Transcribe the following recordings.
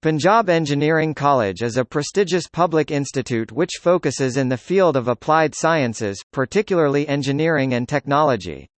Punjab Engineering College is a prestigious public institute which focuses in the field of applied sciences, particularly engineering and technology.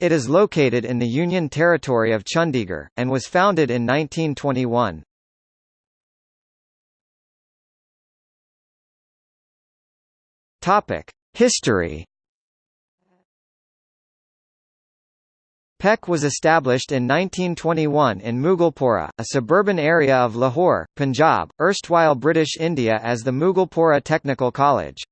It is located in the Union Territory of Chandigarh, and was founded in 1921. History PEC was established in 1921 in Mughalpura, a suburban area of Lahore, Punjab, erstwhile British India as the Mughalpura Technical College.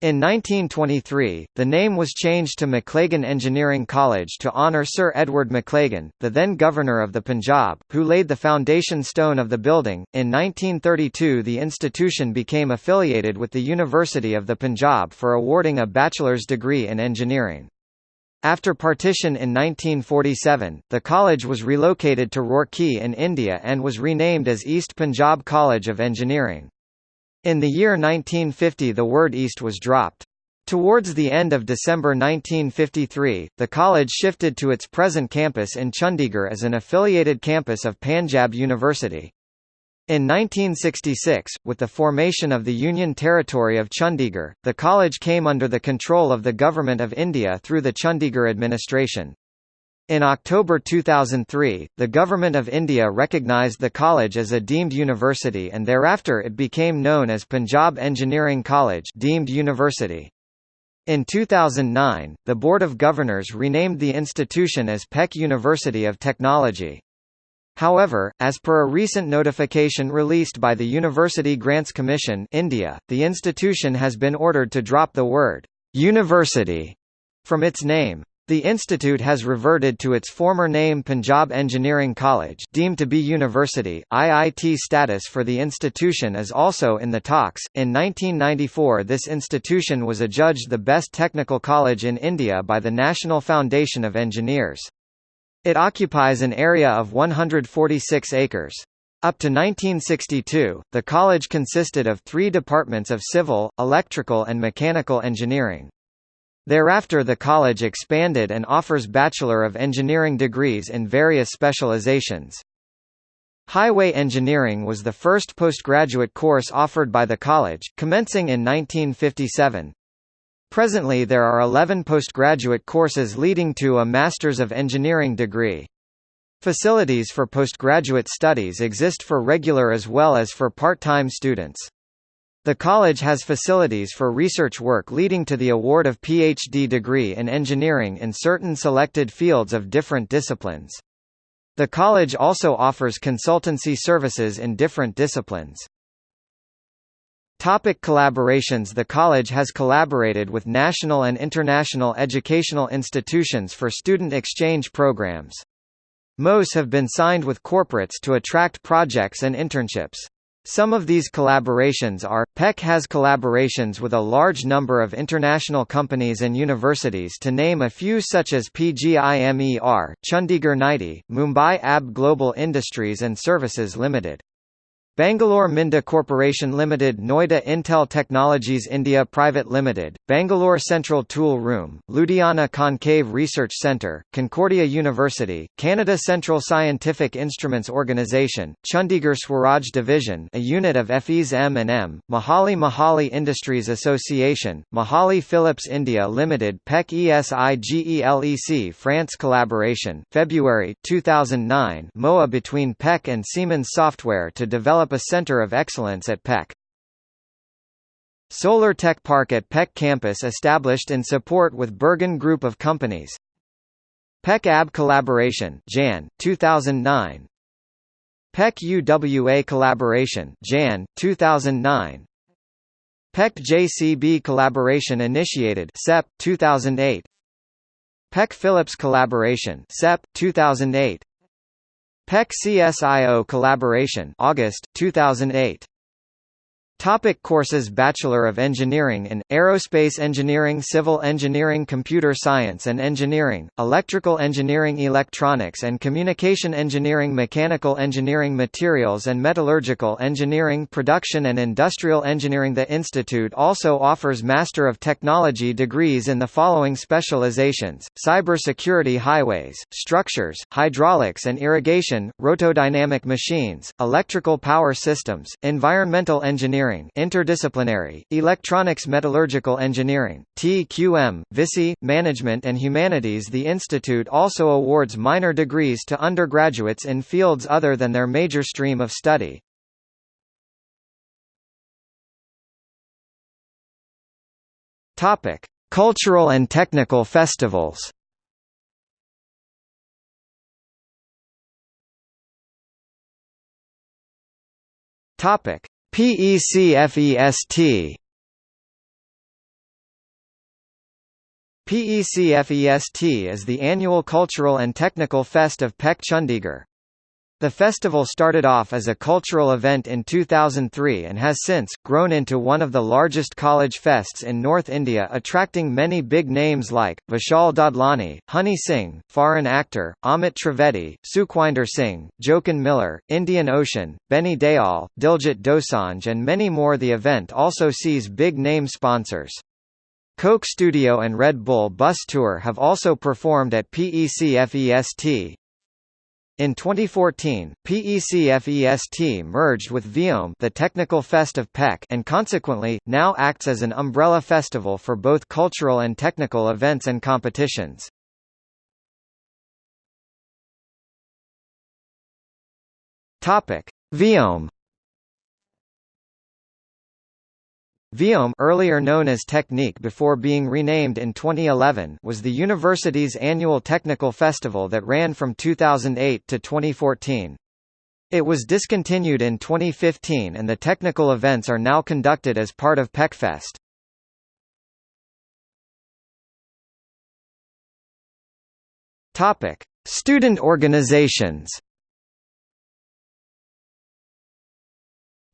In 1923, the name was changed to Maclagan Engineering College to honour Sir Edward Maclagan, the then Governor of the Punjab, who laid the foundation stone of the building. In 1932, the institution became affiliated with the University of the Punjab for awarding a bachelor's degree in engineering. After partition in 1947, the college was relocated to Roorkee in India and was renamed as East Punjab College of Engineering. In the year 1950 the word East was dropped. Towards the end of December 1953, the college shifted to its present campus in Chandigarh as an affiliated campus of Panjab University. In 1966, with the formation of the Union Territory of Chandigarh, the college came under the control of the Government of India through the Chandigarh administration. In October 2003, the Government of India recognised the college as a deemed university and thereafter it became known as Punjab Engineering College deemed university. In 2009, the Board of Governors renamed the institution as PEC University of Technology. However, as per a recent notification released by the University Grants Commission India, the institution has been ordered to drop the word «university» from its name. The institute has reverted to its former name Punjab Engineering College deemed to be university. IIT status for the institution is also in the talks. In 1994 this institution was adjudged the best technical college in India by the National Foundation of Engineers. It occupies an area of 146 acres. Up to 1962, the college consisted of three departments of civil, electrical and mechanical engineering. Thereafter the college expanded and offers Bachelor of Engineering degrees in various specializations. Highway engineering was the first postgraduate course offered by the college, commencing in 1957. Presently there are 11 postgraduate courses leading to a Masters of Engineering degree. Facilities for postgraduate studies exist for regular as well as for part-time students. The college has facilities for research work leading to the award of PhD degree in engineering in certain selected fields of different disciplines. The college also offers consultancy services in different disciplines. Topic collaborations The college has collaborated with national and international educational institutions for student exchange programs. Most have been signed with corporates to attract projects and internships. Some of these collaborations are, PEC has collaborations with a large number of international companies and universities to name a few such as PGIMER, Chandigarh NITIE, Mumbai AB Global Industries and Services Limited. Bangalore Minda Corporation Limited Noida Intel Technologies India Private Limited, Bangalore Central Tool Room, Ludhiana Concave Research Centre, Concordia University, Canada Central Scientific Instruments Organisation, Chandigarh Swaraj Division a unit of FES M&M, Mohali Mohali Industries Association, Mohali Philips India Limited PEC ESIGELEC France Collaboration, February 2009 MOA between PEC and Siemens Software to develop a center of excellence at PEC. Solar Tech Park at PEC campus established in support with Bergen Group of Companies. PEC AB Collaboration Jan, 2009. PEC UWA Collaboration Jan, 2009. PEC JCB Collaboration Initiated SEP, 2008. PEC Philips Collaboration SEP, 2008. PEC CSIO collaboration August 2008 Topic courses Bachelor of Engineering in, Aerospace Engineering Civil Engineering Computer Science and Engineering, Electrical Engineering Electronics and Communication Engineering Mechanical Engineering Materials and Metallurgical Engineering Production and Industrial Engineering. The Institute also offers Master of Technology degrees in the following specializations, Cybersecurity Highways, Structures, Hydraulics and Irrigation, Rotodynamic Machines, Electrical Power Systems, Environmental Engineering Engineering Interdisciplinary, Electronics Metallurgical Engineering, TQM, VLSI, Management and Humanities The institute also awards minor degrees to undergraduates in fields other than their major stream of study. Cultural and technical festivals. Topic: PECFEST PECFEST is the annual cultural and technical fest of PEC Chandigarh. The festival started off as a cultural event in 2003 and has since, grown into one of the largest college fests in North India attracting many big names like, Vishal Dadlani, Honey Singh, Farhan Akhtar, Amit Trivedi, Sukhwinder Singh, Jochen Miller, Indian Ocean, Benny Dayal, Diljit Dosanjh and many more The event also sees big name sponsors. Coke Studio and Red Bull Bus Tour have also performed at PECFEST, in 2014, PECFEST merged with VIOM the Technical Fest of PEC and consequently, now acts as an umbrella festival for both cultural and technical events and competitions. VIOM VIOM earlier known as Technique before being renamed in 2011 was the university's annual technical festival that ran from 2008 to 2014. It was discontinued in 2015 and the technical events are now conducted as part of PecFest. Topic: Student organizations.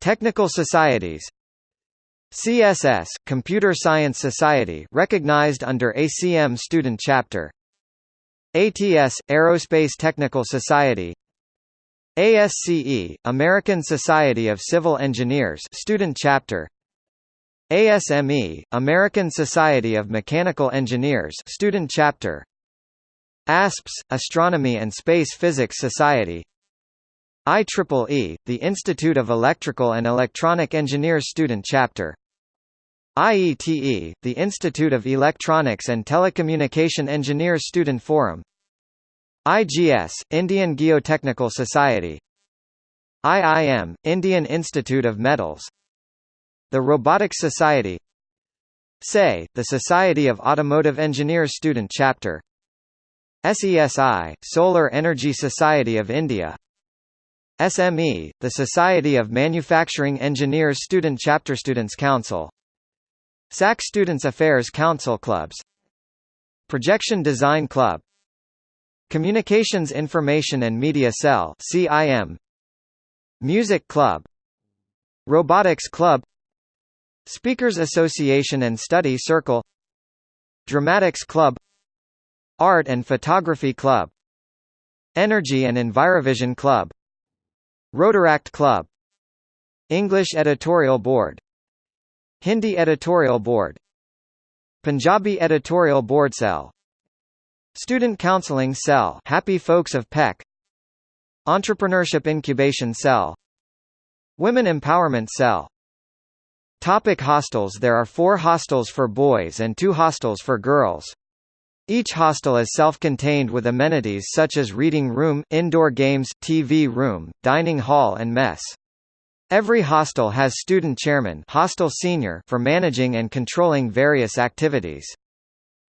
Technical societies CSS Computer Science Society recognized under ACM Student Chapter. ATS Aerospace Technical Society. ASCE American Society of Civil Engineers Student Chapter. ASME American Society of Mechanical Engineers Student Chapter. ASPS Astronomy and Space Physics Society IEEE, the Institute of Electrical and Electronic Engineers Student Chapter. IETE, the Institute of Electronics and Telecommunication Engineers Student Forum. IGS, Indian Geotechnical Society. IIM, Indian Institute of Metals. The Robotics Society. SAE, the Society of Automotive Engineers Student Chapter. SESI, Solar Energy Society of India SME, the Society of Manufacturing Engineers Student Chapter Students Council. SAC Students Affairs Council Clubs. Projection Design Club. Communications Information and Media Cell CIM Music Club. Robotics Club. Speakers Association and Study Circle. Dramatics Club. Art and Photography Club. Energy and Envirovision Club Rotaract Club. English Editorial Board. Hindi Editorial Board. Punjabi Editorial Board Cell. Student Counseling Cell. Happy Folks of PEC Entrepreneurship Incubation Cell. Women Empowerment Cell. Topic hostels. There are four hostels for boys and two hostels for girls. Each hostel is self-contained with amenities such as reading room, indoor games, TV room, dining hall and mess. Every hostel has student chairman hostel senior for managing and controlling various activities.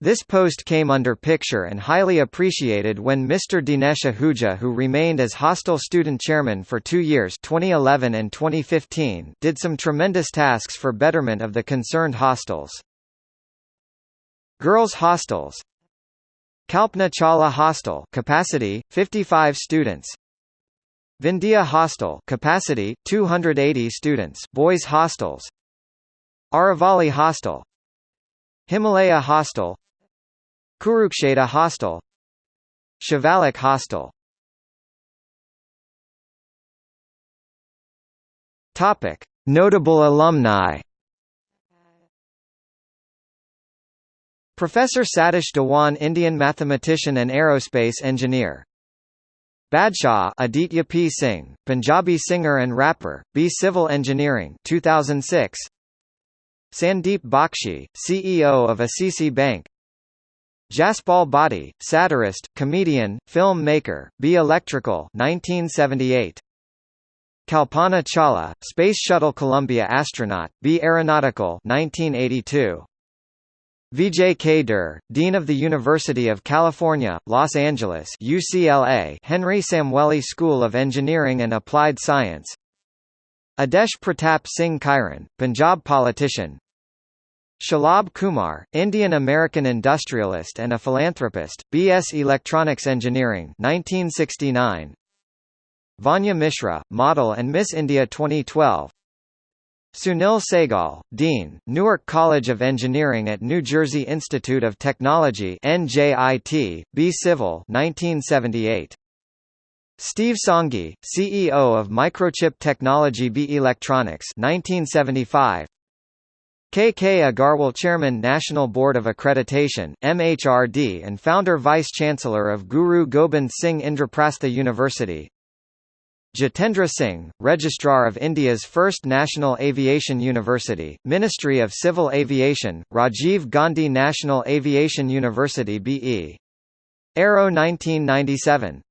This post came under picture and highly appreciated when Mr. Dinesh Ahuja who remained as hostel student chairman for two years 2011 and 2015 did some tremendous tasks for betterment of the concerned hostels. Girls' hostels Kalpana Chawla Hostel capacity, 55 students. Vindhya Hostel capacity 280 students boys hostels. Aravali Hostel. Himalaya Hostel. Kurukshetra Hostel. Shivalik Hostel. Topic. Notable alumni Professor Satish Dhawan Indian mathematician and aerospace engineer. Badshah Aditya P. Singh, Punjabi singer and rapper, B. Civil Engineering 2006 Sandeep Bakshi, CEO of ICICI Bank. Jaspal Bhatti, satirist, comedian, film maker, B Electrical 1978 Kalpana Chawla, Space Shuttle Columbia astronaut, B Aeronautical 1982 Vijay K. Dean of the University of California, Los Angeles UCLA Henry Samueli School of Engineering and Applied Science Adesh Pratap Singh Kairon, Punjab politician Shalabh Kumar, Indian-American industrialist and a philanthropist, B.S. Electronics Engineering 1969. Vanya Mishra, model and Miss India 2012 Sunil Saigal, Dean, Newark College of Engineering at New Jersey Institute of Technology NJIT, B Civil 1978. Steve Sanghi, CEO of Microchip Technology B Electronics 1975. K. K. Agarwal Chairman National Board of Accreditation MHRD and founder Vice-Chancellor of Guru Gobind Singh Indraprastha University Jitendra Singh, Registrar of India's first National Aviation University, Ministry of Civil Aviation, Rajiv Gandhi National Aviation University BE. Aero 1997